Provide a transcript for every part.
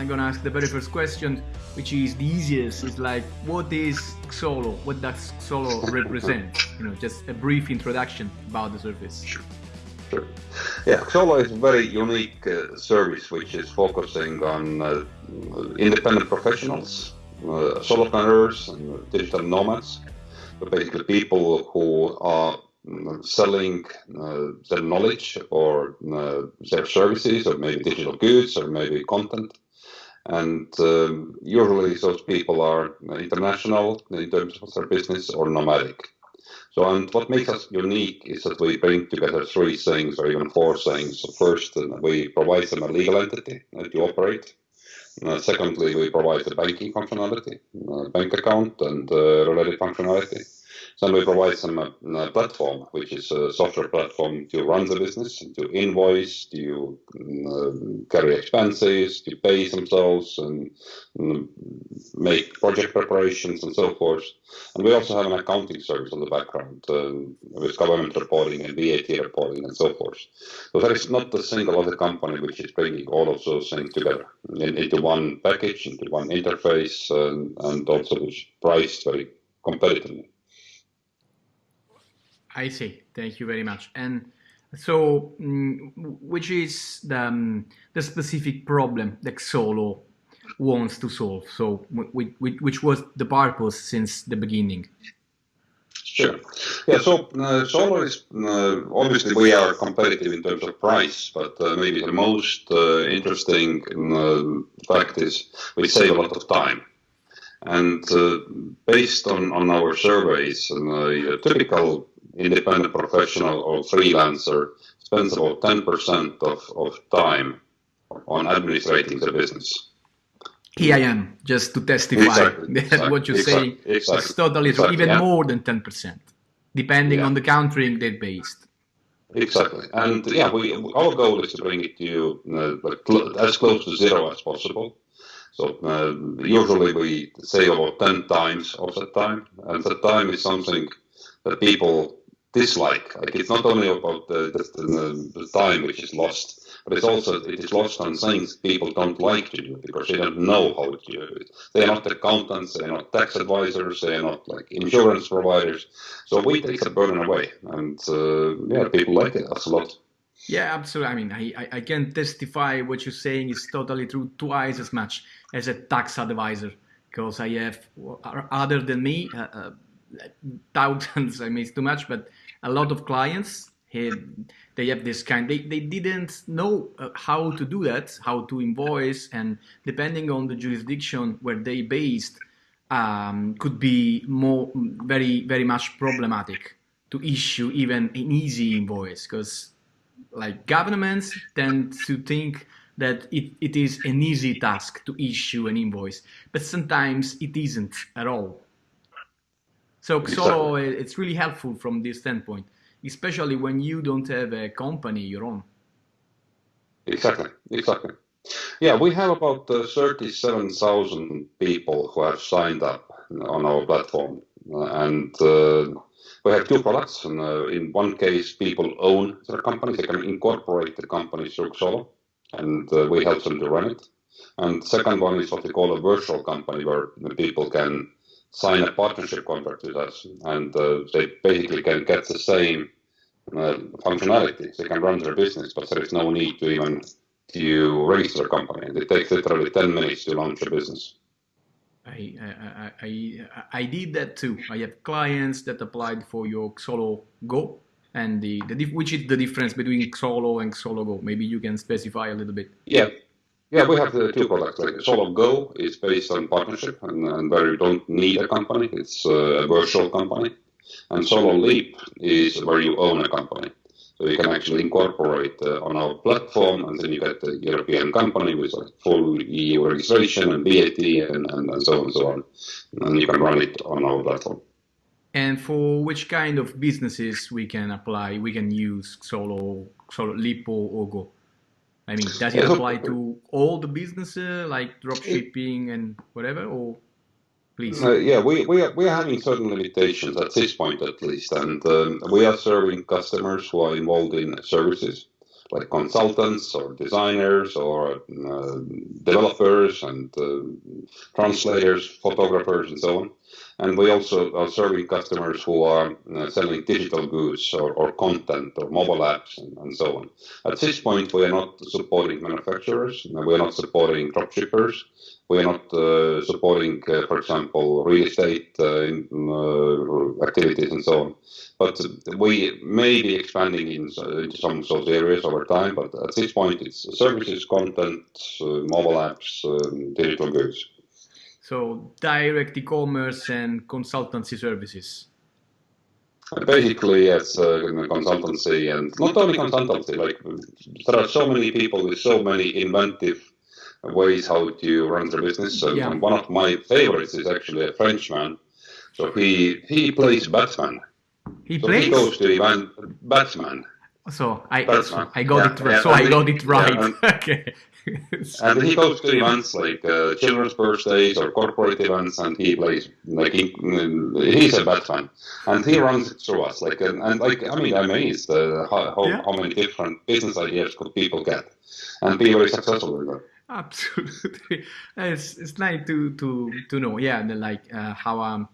I'm gonna ask the very first question, which is the easiest. It's like, what is Xolo? What does Xolo represent? You know, just a brief introduction about the service. Sure. Sure. Yeah, Xolo is a very unique uh, service which is focusing on uh, independent professionals, uh, solopreneurs, and digital nomads. Basically, people who are selling uh, their knowledge or uh, their services or maybe digital goods or maybe content. And um, usually those people are international in terms of their business or nomadic. So, and what makes us unique is that we bring together three things or even four things. First, uh, we provide them a legal entity to operate. Uh, secondly, we provide the banking functionality, uh, bank account and uh, related functionality. Then we provide some uh, platform, which is a software platform to run the business, to invoice, to carry expenses, to pay themselves, and um, make project preparations and so forth. And we also have an accounting service on the background uh, with government reporting and VAT reporting and so forth. So there is not a single other company which is bringing all of those things together in, into one package, into one interface, and, and also is priced very competitively. I see. Thank you very much. And so, mm, which is the, um, the specific problem that Xolo wants to solve? So, which, was the purpose since the beginning? Sure. Yeah, so uh, is uh, obviously we are competitive in terms of price, but uh, maybe the most uh, interesting uh, fact is we save a lot of time. And uh, based on, on our surveys, and, a typical independent professional or freelancer spends about 10% of, of time on administrating the business. Here I am, just to testify exactly, that exactly, what you're exactly, saying exactly, is totally true, even yeah. more than 10%, depending yeah. on the country they're based. Exactly, and yeah, we our goal is to bring it to you uh, as close to zero as possible. So uh, usually we say about 10 times of that time, and that time is something that people dislike. Like it's not only about the, the, the, time which is lost, but it's also it is lost on things people don't like to do because they don't know how to do it. They are not accountants, they are not tax advisors, they are not like insurance providers. So we take the burden away, and uh, yeah, people like it. That's a lot. Yeah, absolutely. I mean, I, I can testify what you're saying is totally true twice as much as a tax advisor because I have, other than me, uh, uh, thousands, I mean, it's too much, but a lot of clients, they have this kind, they, they didn't know uh, how to do that, how to invoice, and depending on the jurisdiction where they based, um, could be more, very, very much problematic to issue even an easy invoice, because like governments tend to think that it, it is an easy task to issue an invoice, but sometimes it isn't at all. So Xolo, exactly. it's really helpful from this standpoint, especially when you don't have a company your own. Exactly, exactly. Yeah, we have about uh, 37,000 people who have signed up on our platform. Uh, and uh, we have two products. And, uh, in one case, people own their company. They can incorporate the company through Xolo, and uh, we help them to run it. And second one is what we call a virtual company, where people can sign a partnership contract with us, and uh, they basically can get the same uh, functionality. They can run their business, but there is no need to even to register a company. It takes literally 10 minutes to launch a business. I, I, I, I did that too. I have clients that applied for your Xolo Go, and the, the which is the difference between Xolo and Xolo Go. Maybe you can specify a little bit. Yeah, yeah, we have the two products. Like Xolo Go is based on partnership, and, and where you don't need a company, it's a virtual company. And Xolo Leap is where you own a company. So you can actually incorporate uh, on our platform, and then you get a European company with a full EU registration and VAT and, and, and so on and so on. And you can run it on our platform. And for which kind of businesses we can apply, we can use Xolo, Xolo Leap or, or Go? I mean, does it apply to all the businesses like drop shipping and whatever, or please? Uh, yeah, we, we, are, we are having certain limitations at this point at least, and um, we are serving customers who are involved in services. Like consultants or designers or uh, developers and uh, translators, photographers, and so on. And we also are serving customers who are uh, selling digital goods or, or content or mobile apps and, and, so on. At this point, we are not supporting manufacturers, we are not supporting dropshippers, we are not uh, supporting, uh, for example, real estate uh, activities and so on. But we may be expanding in, into some of those areas over time. But at this point, it's services, content, uh, mobile apps, um, digital goods. So direct e-commerce and consultancy services. Basically, yes, uh, consultancy and not only consultancy. Like there are so many people with so many inventive ways how to run the business. So yeah. one of my favorites is actually a Frenchman. So he he plays Batman he so plays. He goes to Ivan Batsman. So I I got yeah, it right. Yeah, so I got it right. And, okay. and he goes to events like uh, children's birthdays or corporate events, and he plays like he, he's a Batman, and he runs it through us. Like and, and like I mean, I'm amazed uh, how how, how many different business ideas could people get, and be very successful with them. Absolutely, it's it's nice to to to know. Yeah, the, like uh, how um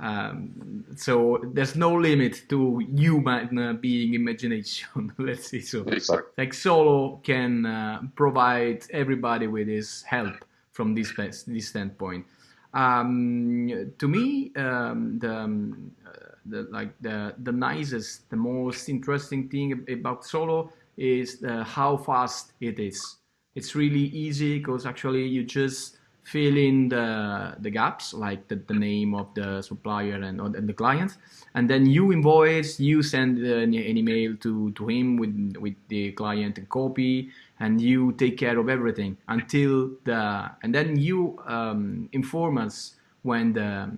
um, so there's no limit to human uh, being imagination. Let's say so. Exactly. Like Xolo can uh, provide everybody with his help from this this standpoint. Um, to me, um, the, um, uh, the, like the the nicest, the most interesting thing about Xolo is uh, how fast it is. It's really easy because actually you just fill in the, the gaps, like the, the name of the supplier and, and the client. And then you invoice, you send an, an email to, to him with, with the client and copy, and you take care of everything until the, and then you um, inform us when the,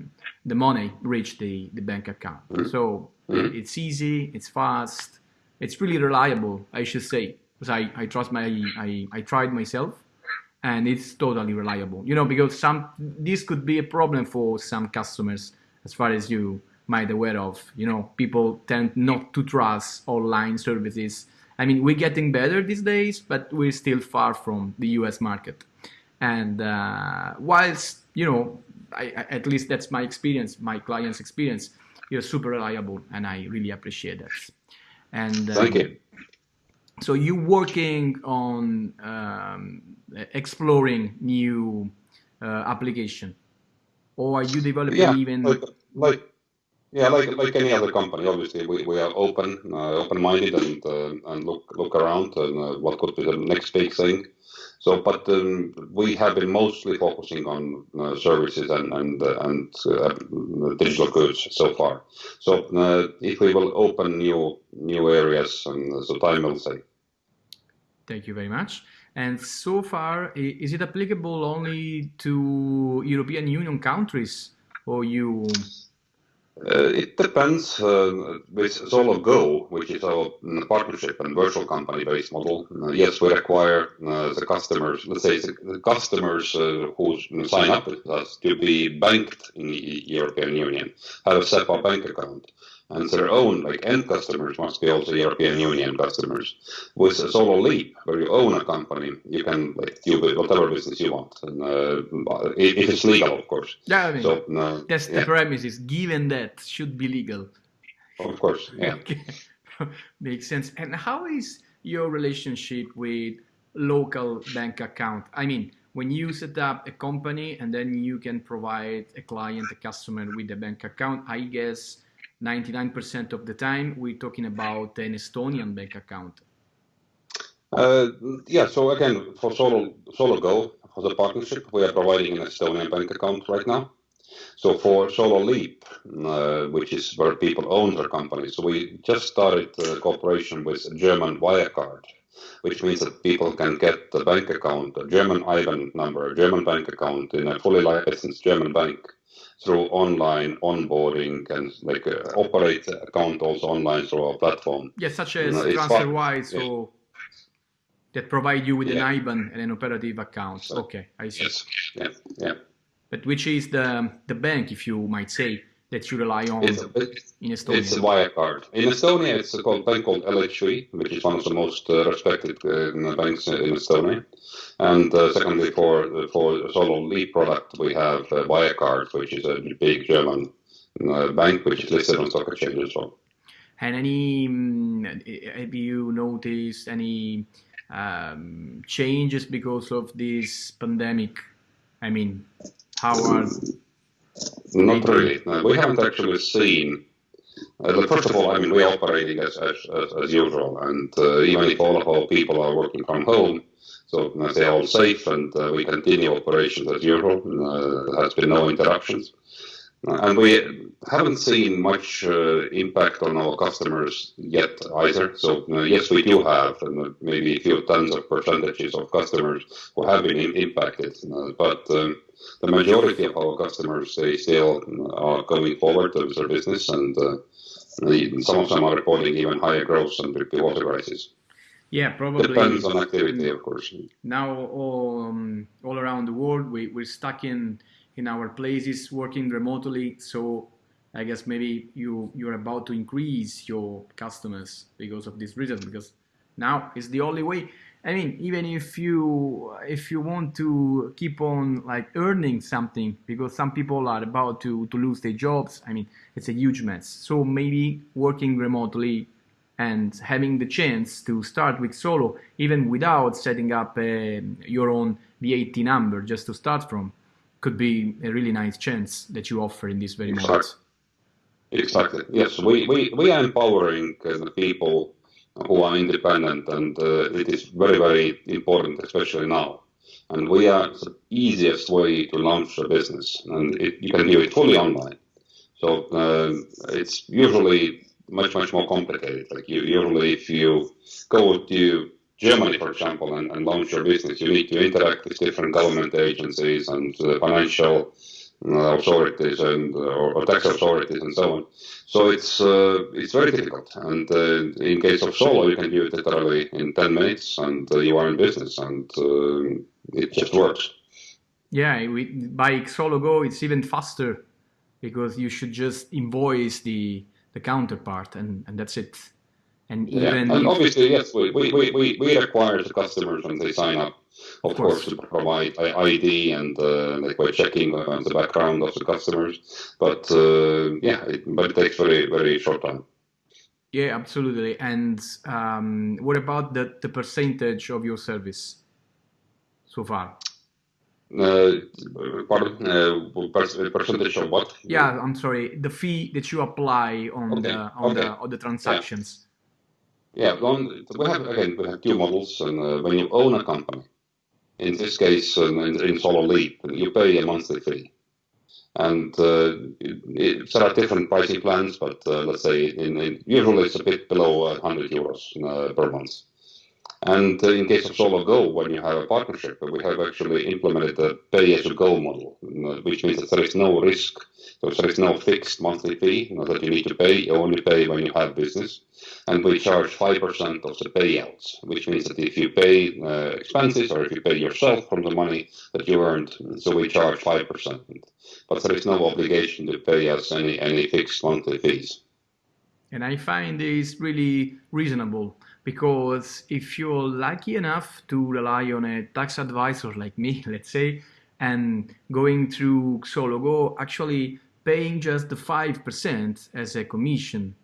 the money reach the, the bank account. So mm-hmm. it's easy, it's fast, it's really reliable, I should say, because I, I trust my, I, I tried myself and it's totally reliable. You know, because some this could be a problem for some customers, as far as you might aware of. You know, people tend not to trust online services. I mean, we're getting better these days, but we're still far from the U.S. market. And uh, whilst you know, I, at least that's my experience, my client's experience, you're super reliable, and I really appreciate that. And um, thank you so you working on um, exploring new uh, application? Or are you developing yeah, even like, like yeah like like any other company obviously we, we are open uh, open-minded and uh, and look look around and uh, what could be the next big thing. So but um, we have been mostly focusing on uh, services and and uh, and digital goods so far. So if we will open new new areas and so time will say Thank you very much. And so far, is it applicable only to European Union countries or you? Uh, it depends. Uh, with Xolo Go, which is our partnership and virtual company-based model, uh, yes, we require uh, the customers, let's say the customers uh, who sign up with us to be banked in the European Union, have a SEPA bank account and their own like end customers must be also European Union customers. With a Xolo Leap, where you own a company, you can like do whatever business you want, and uh, if it's legal, of course. Yeah, I mean, so, uh, that's yeah. the premises. Given that should be legal. Of course, yeah. okay. Makes sense. And how is your relationship with local bank account? I mean, when you set up a company and then you can provide a client, a customer with a bank account, I guess 99% of the time, we're talking about an Estonian bank account. Uh, yeah, so again, for Xolo, Xolo Go, for the partnership, we are providing an Estonian bank account right now. So for Xolo Leap, uh, which is where people own their companies, so we just started a cooperation with German Wirecard, which means that people can get a bank account, a German IBAN number, a German bank account in a fully licensed German bank through online onboarding and like uh, operate account also online through our platform. Yes, such as you know, TransferWise yeah. or that provide you with yeah. an IBAN and an operative account. So, okay, I see. Yes. Yeah. Yeah. But which is the the bank, if you might say, that you rely on It's, in Estonia? it's a Wirecard. In Estonia, it's a called, bank called LHV, which is one of the most uh, respected uh, banks in Estonia. And uh, secondly, for for Xolo Leap product, we have uh, Wirecard, which is a big German uh, bank which is listed on stock exchange as well. And any, mm, have you noticed any um, changes because of this pandemic? I mean, how are Not really. No, we haven't actually seen. Uh, first of all, I mean, we're operating as, as, as, as usual, and uh, even if all of our people are working from home, so they're all safe and uh, we continue operations as usual. Uh, there has been no interruptions. And we haven't seen much uh, impact on our customers yet either. So uh, yes, we do have uh, maybe a few tens of percentages of customers who have been impacted, but um, the majority of our customers they still are going forward with their business, and some of them are reporting even higher growth than before the crisis. Yeah, probably. Depends on activity, of course. Now, all, um, all around the world, we, we're stuck in in our places working remotely. So I guess maybe you you're about to increase your customers because of this reason. Because now it's the only way. I mean, even if you if you want to keep on like earning something, because some people are about to to lose their jobs. I mean, it's a huge mess. So maybe working remotely and having the chance to start with Xolo even without setting up uh, your own VAT number just to start from could be a really nice chance that you offer in this very exactly. moment. Exactly. Yes, we, we, we are empowering uh, the people who are independent, and uh, it is very, very important, especially now. And we are the easiest way to launch a business, and it, you can do it fully online. So uh, it's usually much, much more complicated. Like you, usually, if you go to Germany, for example, and, and, launch your business, you need to interact with different government agencies and uh, financial authorities and uh, or, tax authorities and so on. So it's uh, it's very difficult. And uh, in case of Xolo, you can do it literally in 10 minutes, and uh, you are in business, and it just works. Yeah, we, by Xolo Go, it's even faster because you should just invoice the the counterpart, and, and that's it. And even yeah. and obviously, yes, we, we, we, we require the customers when they sign up, of, of course. course. to provide ID and uh, like we're checking uh, the background of the customers. But uh, yeah, it, but it takes very very short time. Yeah, absolutely. And um, what about the, the percentage of your service so far? Uh, pardon, uh, percentage of what? Yeah, I'm sorry. The fee that you apply on okay. the on okay. the on the transactions. Yeah. Yeah, we have again we have two models, and uh, when you own a company, in this case uh, in, in Xolo Leap, you pay a monthly fee, and uh, it, there are different pricing plans, but uh, let's say in, in, usually it's a bit below 100 euros uh, per month. And uh, in case of Xolo Go, when you have a partnership, we have actually implemented a pay-as-you-go model, which means that there is no risk, so there is no fixed monthly fee you know, that you need to pay. You only pay when you have business and we charge 5% of the payouts, which means that if you pay uh, expenses or if you pay yourself from the money that you earned, so we charge 5%. But there is no obligation to pay us any, any fixed monthly fees. And I find this really reasonable because if you're lucky enough to rely on a tax advisor like me, let's say, and going through Xolo Go, actually paying just the 5% as a commission.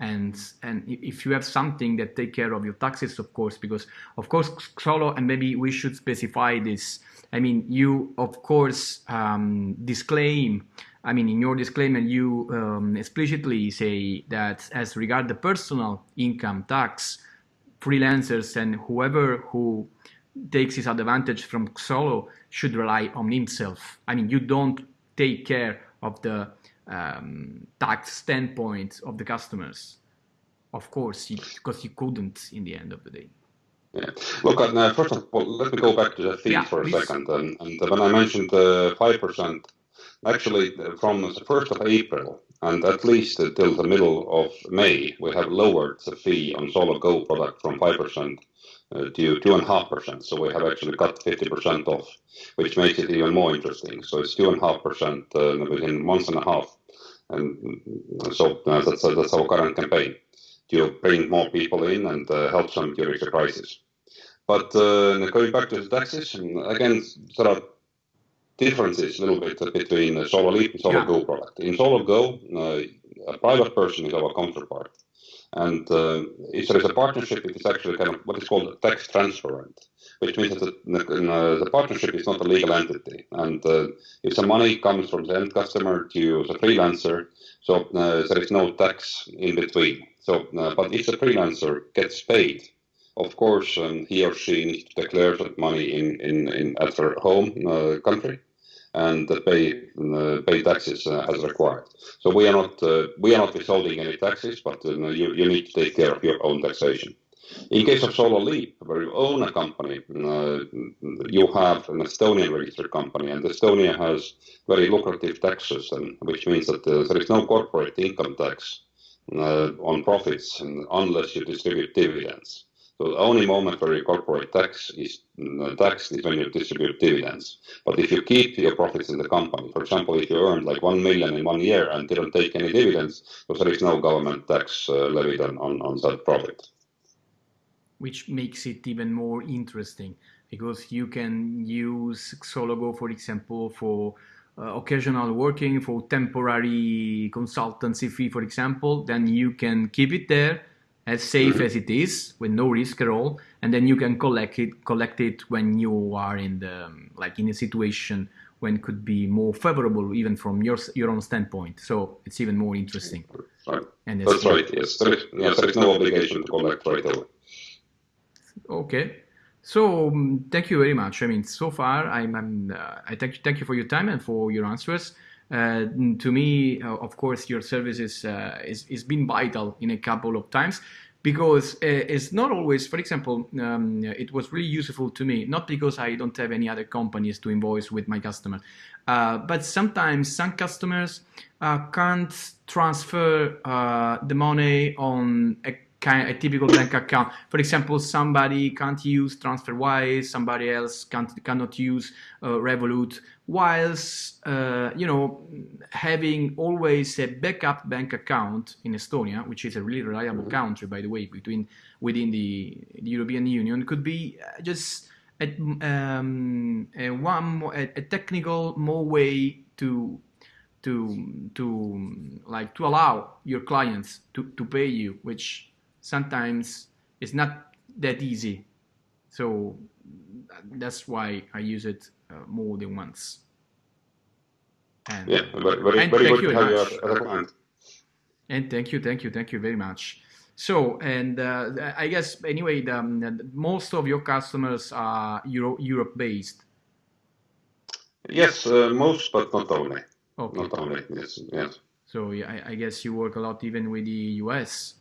And and if you have something that take care of your taxes of course because of course Xolo and maybe we should specify this. I mean you of course um, disclaim i mean in your disclaimer you um, explicitly say that as regard the personal income tax freelancers and whoever who takes his advantage from Xolo should rely on himself i mean you don't take care of the um, tax standpoint of the customers. Of course, because you couldn't in the end of the day. Yeah. Look, uh, first of all, let me go back to the fees yeah, for a please. second. And, and, when I mentioned uh, 5%, actually from the 1st of April and at least until the middle of May, we have lowered the fee on Xolo Go product from 5% uh, to 2.5%. So we have actually cut 50% off, which makes it even more interesting. So it's 2.5% uh, within months and a half. And so uh, that's, that's our current campaign to bring more people in and help them during the crisis. But uh, going back to the taxes, again, there are differences a little bit between uh, Xolo Leap and Xolo Go yeah. product. In Xolo Go, uh, a private person is our counterpart. And uh, if there is a partnership, it is actually kind of what is called tax transparent, which means that the, uh, the partnership is not a legal entity. And uh, if the money comes from the end customer to the freelancer, so uh, there is no tax in between. So, but if the freelancer gets paid, of course, um, he or she needs to declare that money in, in, in at their home uh, country and pay uh, pay taxes uh, as required. So we are not uh, we are not withholding any taxes, but you, you need to take care of your own taxation. In case of Xolo Leap, where you own a company, uh, you have an Estonian registered company, and Estonia has very lucrative tax system, which means that uh, there is no corporate income tax uh, on profits unless you distribute dividends. The only moment where your corporate tax is uh, taxed is when you distribute dividends. But if you keep your profits in the company, for example, if you earned like one million in one year and didn't take any dividends, there is no government tax uh, levied on, on, that profit. Which makes it even more interesting because you can use Xolo Go, for example, for uh, occasional working, for temporary consultancy fee, for example, then you can keep it there as safe as it is with no risk at all and then you can collect it collect it when you are in the like in a situation when it could be more favorable even from your your own standpoint. So it's even more interesting. Right. and that's right yes. There is, yes, there is no obligation to collect right away. Okay. So um, thank you very much. I mean so far i'm, I'm uh, i thank you thank you for your time and for your answers uh, to me, uh, of course, your service is, uh, is, is been vital in a couple of times because it's not always, for example, um, it was really useful to me, not because I don't have any other companies to invoice with my customer, uh, but sometimes some customers uh, can't transfer uh, the money on a kind a typical bank account. For example, somebody can't use TransferWise, somebody else can't cannot use uh, Revolut, whilst uh, you know having always a backup bank account in Estonia, which is a really reliable mm-hmm. country, by the way, between within the, the European Union, could be just a, um, a one a, a technical more way to to to like to allow your clients to, to pay you, which sometimes it's not that easy. So that's why I use it uh, more than once. And, yeah, very, very, very good to have you a client. And thank you, thank you, thank you very much. So, and uh, I guess anyway, the, um, most of your customers are Euro, Europe based. Yes, uh, most, but not only. Okay. Not only, yes. yes. So yeah, I, I guess you work a lot even with the US.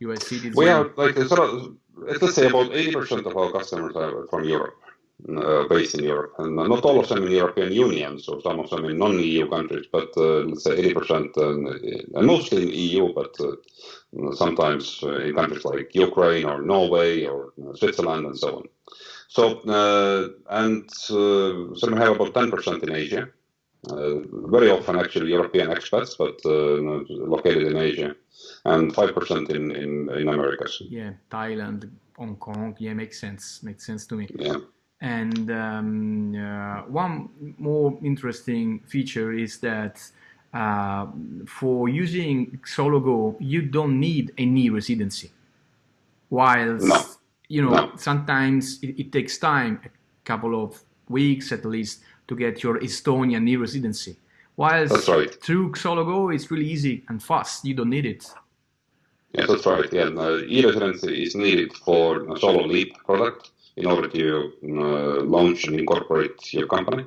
US citizens? We have like sort of, let's say about 80% of our customers are from Europe, uh, based in Europe, and not all of them in the European Union, so some of them in non-EU countries, but uh, let's say 80%, uh, and mostly in EU, but uh, sometimes uh, in countries like Ukraine or Norway or uh, Switzerland and so on. So, and so we have about 10% in Asia, very often actually European expats, but located in Asia and 5% in, in, in Americas. Yeah, Thailand, Hong Kong. Yeah, makes sense. Makes sense to me. Yeah. And um, uh, one more interesting feature is that uh, for using Xolo Go, you don't need any residency. While, no. you know, no. sometimes it, it, takes time, a couple of weeks at least, to get your Estonian e residency. While right. through Xolo Go, it's really easy and fast. You don't need it. Yes, that's right. Yeah, uh, e-residency is needed for a Xolo Leap product in order to uh, launch and incorporate your company.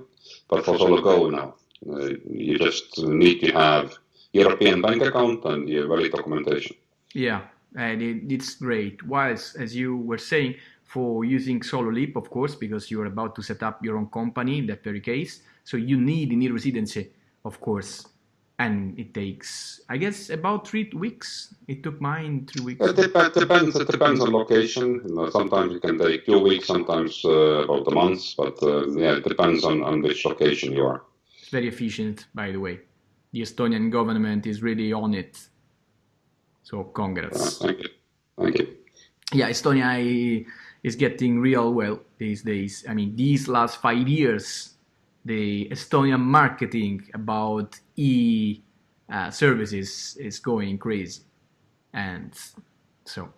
But for Xolo Go now, uh, you just need to have European bank account and your valid documentation. Yeah, and it, it's great. Whilst, as you were saying, for using Xolo Leap, of course, because you're about to set up your own company in that very case, so you need an e-residency, of course. And it takes i guess about three weeks. It took mine three weeks. It depends depends it depends on location. You know, sometimes it can take two weeks sometimes uh, about a month but uh, yeah it depends on, on which location you are. It's very efficient by the way. The Estonian government is really on it. So congrats. Thank you. Thank you. Yeah, Estonia is getting real well these days. I mean, these last five years, the Estonian marketing about e uh, services is going crazy, and so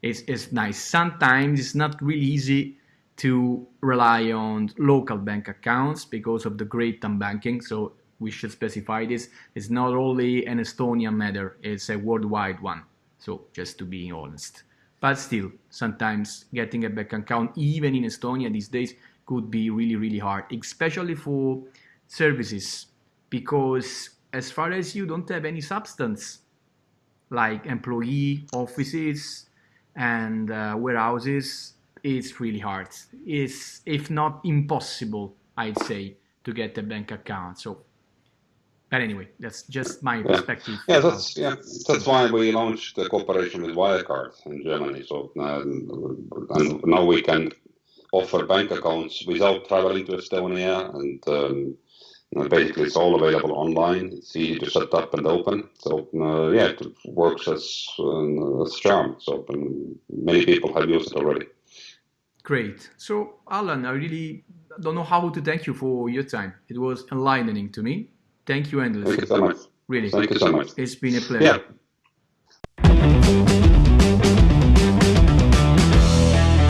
it's it's nice. Sometimes it's not really easy to rely on local bank accounts because of the great unbanking. So we should specify this. It's not only an Estonian matter; it's a worldwide one. So just to be honest. But still, sometimes getting a bank account, even in Estonia these days, could be really, really hard, especially for services, because as far as you don't have any substance, like employee offices and uh, warehouses, it's really hard. It's, if not impossible, I'd say, to get a bank account. So but anyway, that's just my perspective. Yeah, that's yeah, that's why we launched the cooperation with Wirecard in Germany. So uh, and now we can offer bank accounts without traveling to Estonia, and um, basically it's all available online. It's easy to set up and open. So uh, yeah, it works as uh, as charm. So um, many people have used it already. Great. So Alan, I really don't know how to thank you for your time. It was enlightening to me. Thank you endlessly. Thank you so much. Really. Thank you so much. It's been a pleasure. Yeah.